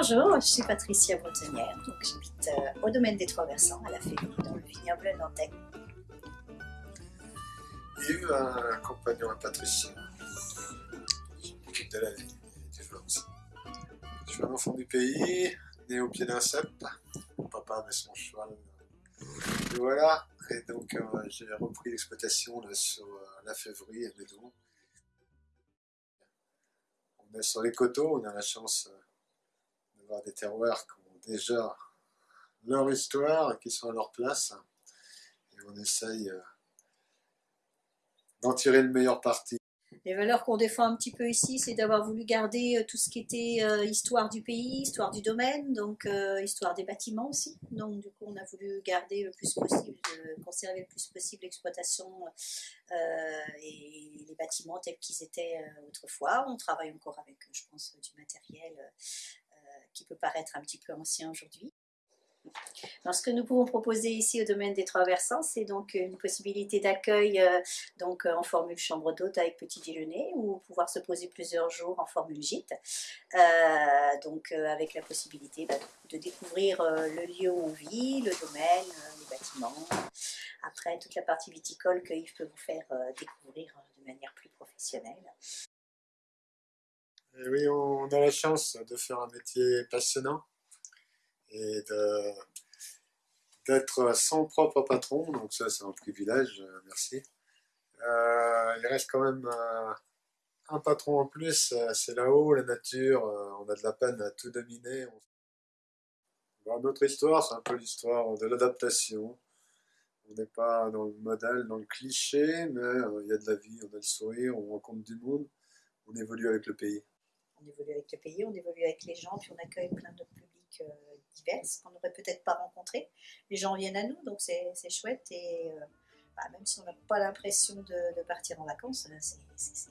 Bonjour, je suis Patricia Bretonnière, donc j'habite euh, au domaine des Trois Versants, à la Févrie, dans le vignoble nantais. Yves, un compagnon à Patricia, qui m'occupe de la vie du joueur. Je suis un enfant du pays, né au pied d'un cep. Mon papa avait son cheval. Et voilà, et donc euh, j'ai repris l'exploitation sur euh, la Févrie et Médon. On est sur les coteaux, on a la chance d'avoir des terroirs qui ont déjà leur histoire et qui sont à leur place. Et on essaye euh, d'en tirer le meilleur parti. Les valeurs qu'on défend un petit peu ici, c'est d'avoir voulu garder euh, tout ce qui était euh, histoire du pays, histoire du domaine, donc histoire des bâtiments aussi. Donc du coup, on a voulu garder le plus possible, conserver le plus possible l'exploitation et les bâtiments tels qu'ils étaient autrefois. On travaille encore avec, je pense, du matériel qui peut paraître un petit peu ancien aujourd'hui. Ce que nous pouvons proposer ici au domaine des Trois Versants, c'est donc une possibilité d'accueil euh, euh, en formule chambre d'hôte avec petit déjeuner ou pouvoir se poser plusieurs jours en formule gîte. Euh, donc euh, avec la possibilité bah, de découvrir euh, le lieu où on vit, le domaine, euh, les bâtiments. Après, toute la partie viticole que Yves peut vous faire euh, découvrir euh, de manière plus professionnelle. Et oui, on a la chance de faire un métier passionnant et d'être son propre patron, donc ça c'est un privilège, euh, merci. Euh, il reste quand même euh, un patron en plus, c'est là-haut, la nature, on a de la peine à tout dominer. On- Bon, notre histoire, c'est un peu l'histoire de l'adaptation. On n'est pas dans le modèle, dans le cliché, mais il y a de la vie, on a le sourire, on rencontre du monde, on évolue avec le pays. On évolue avec le pays, on évolue avec les gens, puis on accueille plein de publics euh, divers qu'on n'aurait peut-être pas rencontrés. Les gens viennent à nous, donc c'est chouette. Et euh, bah, même si on n'a pas l'impression de, partir en vacances, c'est